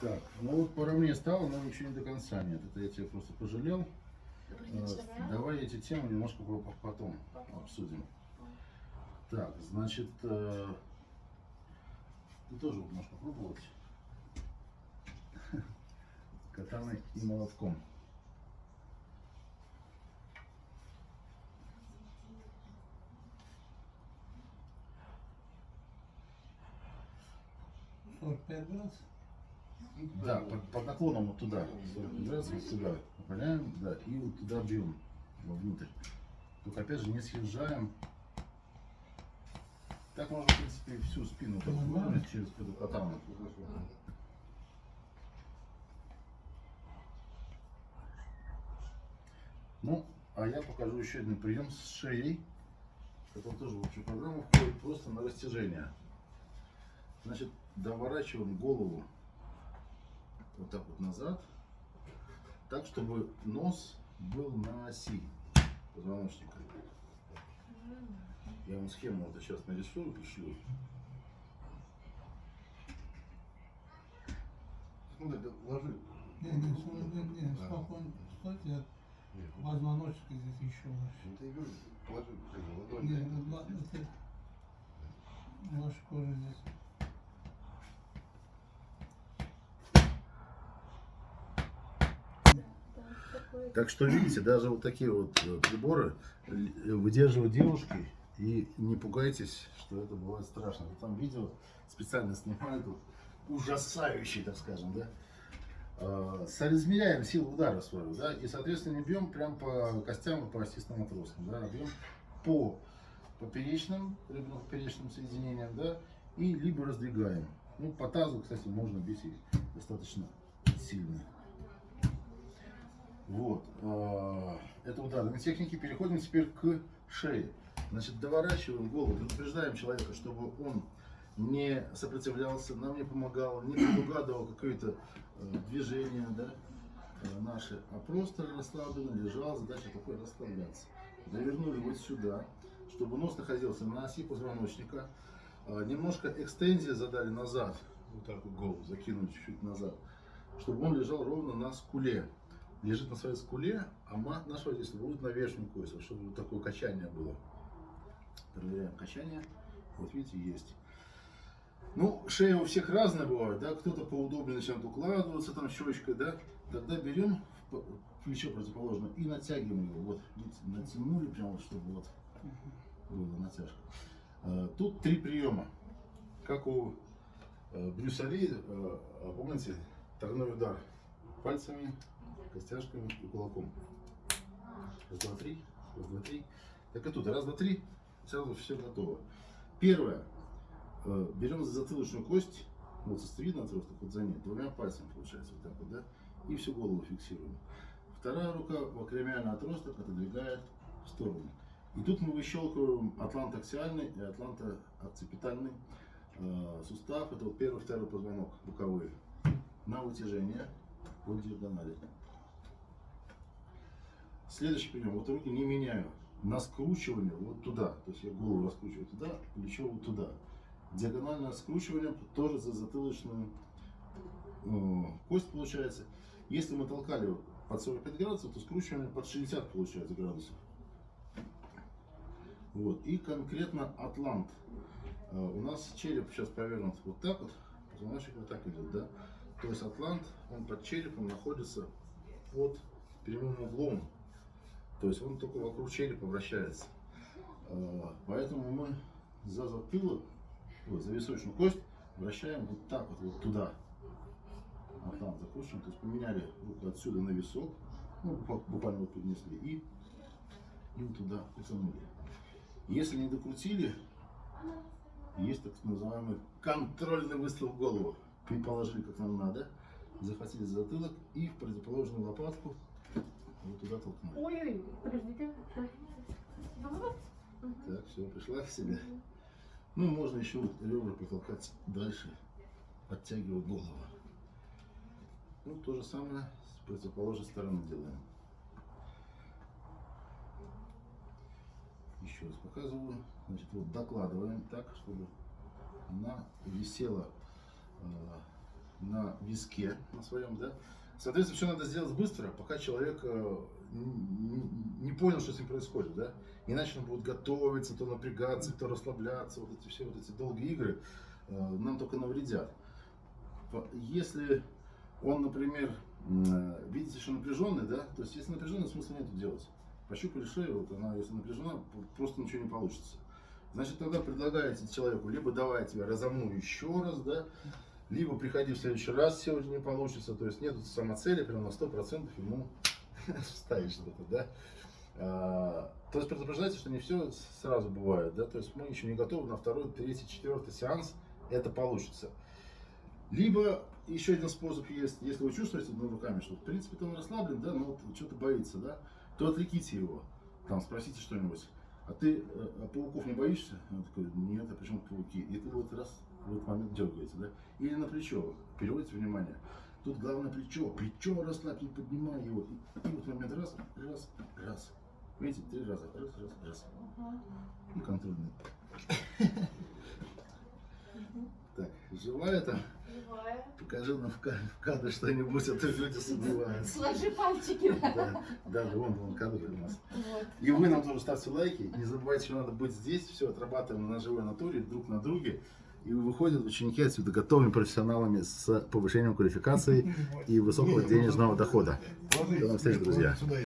Так, ну вот по равне стало, но ничего не до конца нет. Это я тебя просто пожалел. Э, Давай эти темы немножко по- по- потом обсудим. Так, значит, э, ты тоже можешь попробовать. Катаной и молотком. Сорок пять градусов. Да, под, под наклоном вот туда. 40 градусов вот туда. Направляем, да, и вот туда бьем вовнутрь. Только опять же не съезжаем. Так можно, в принципе, всю спину так выровнять через катану. Ну, а я покажу еще один прием с шеей. который тоже в общую программу входит просто на растяжение. Значит, доворачиваем голову вот так вот назад, так, чтобы нос был на оси позвоночника. Я вам схему вот сейчас нарисую, пришлю. Ну, да, ложи. Не, не, не, не, не, спокойно, стойте, позвоночник здесь еще. Ну, ты и говорю, положи как бы, Не, ладонь. ну, ладно, ты, ваша кожа здесь. Так что видите, даже вот такие вот э, приборы э, выдерживают девушки. И не пугайтесь, что это бывает страшно. Вот Там видео специально снимают, вот, ужасающие, так скажем, да. Э, силу удара свою, да, и, соответственно, бьем прям по костям по остистым отросткам, да, а бьем по поперечным, поперечным соединениям, да, и либо раздвигаем. Ну, по тазу, кстати, можно бить и достаточно сильно. Вот. а, Это ударные техники. Переходим теперь к шее. Значит, доворачиваем голову, предупреждаем человека, чтобы он не сопротивлялся, нам не помогал, не предугадывал какое-то э, движение да, э, наши, а просто расслабленно лежал. Задача такой расслабляться. Довернули вот сюда, чтобы нос находился на оси позвоночника. А, Немножко экстензии задали назад, вот так вот голову закинули чуть-чуть назад, чтобы он лежал ровно на скуле лежит на своей скуле, а мат наш водитель будет на верхнюю кость, вот чтобы вот такое качание было. Проверяем качание. Вот видите, есть. Ну, шея у всех разная бывает, да, кто-то поудобнее начинает укладываться там щечкой, да, тогда берем плечо противоположное и натягиваем его, вот, видите, натянули прямо, чтобы вот была натяжка. А, Тут три приема, как у э, Брюса Ли, э, помните, тройной удар пальцами, костяшками и кулаком. Раз, два, три. Раз, два, три. Так и тут. Раз, два, три. Сразу все готово. Первое. Э, Берем за затылочную кость, вот состовидный отросток, вот за ней, двумя пальцами получается вот так вот, да, и всю голову фиксируем. Вторая рука в акромиальный отросток отодвигает в сторону. И тут мы выщелкиваем атлантаксиальный и атлантоокципитальный э, сустав. Это вот первый, второй позвонок боковые. На вытяжение по диагонали. Следующий прием. Вот не меняю. На скручивание вот туда. То есть я голову раскручиваю туда, плечо вот туда. Диагональное скручивание тоже за затылочную э, кость получается. Если мы толкали под 45 градусов, то скручивание под 60 получается градусов. Вот. И конкретно атлант. Э, У нас череп сейчас повернут вот так вот, позвоночник вот так идет, да? То есть атлант, он под черепом находится под прямым углом. То есть он только вокруг черепа вращается. Э, Поэтому мы за затылок, вот, за височную кость вращаем вот так вот, вот туда. Атлант закручиваем, то есть поменяли руку отсюда на висок, ну, бу- буквально вот поднесли и, и вот туда потянули. Если не докрутили, есть так называемый контрольный выстрел в голову. Вы положили как нам надо, захватили за затылок и в противоположную лопатку вот туда толкнули. Ой-ой, подождите. Так, все, пришла в себя. Ну, можно еще вот ребра потолкать дальше, подтягивая голову. Ну, то же самое с противоположной стороны делаем. Еще раз показываю. Значит, вот докладываем так, чтобы она висела э, на виске на своем, да. Соответственно, все надо сделать быстро, пока человек э, не понял, что с ним происходит, да. Иначе он будет готовиться, то напрягаться, то расслабляться. Вот эти все вот эти долгие игры э, нам только навредят. Если он, например, э, видите, что напряженный, да, то есть если напряженный, смысла нет делать. Пощупали шею, вот она, если напряжена, просто ничего не получится. Значит, тогда предлагаете человеку, либо давай я тебя разомну еще раз, да, либо приходи в следующий раз, сегодня не получится. То есть нет самоцели, прям на 100% ему вставить что-то, да. А, То есть предупреждайте, что не все сразу бывает, да, то есть мы еще не готовы на второй, третий, четвертый сеанс, это получится. Либо еще один способ есть, если вы чувствуете ну, руками, что в принципе он расслаблен, да, но вот что-то боится, да, то отвлеките его, там спросите что-нибудь. А ты э, а пауков не боишься? Он такой, нет, а почему пауки? И ты вот раз в этот момент дергаете, да? Или на плечо, переводите внимание. Тут главное плечо, плечо расслабь, не поднимай его. И, и вот в момент раз, раз, раз. Видите, три раза, раз, раз, раз. Ну, контрольный. Так, живая там? Живая. Покажи нам в ка- в кадр что-нибудь, а то люди сомневаются. Сложи пальчики. Да, да, да, вон, вон кадр у нас. Вот. И вы нам тоже ставьте лайки. Не забывайте, что надо быть здесь. Все отрабатываем на живой натуре, друг на друге. И выходят ученики отсюда готовыми профессионалами с повышением квалификации и высокого денежного дохода. До новых встреч, друзья.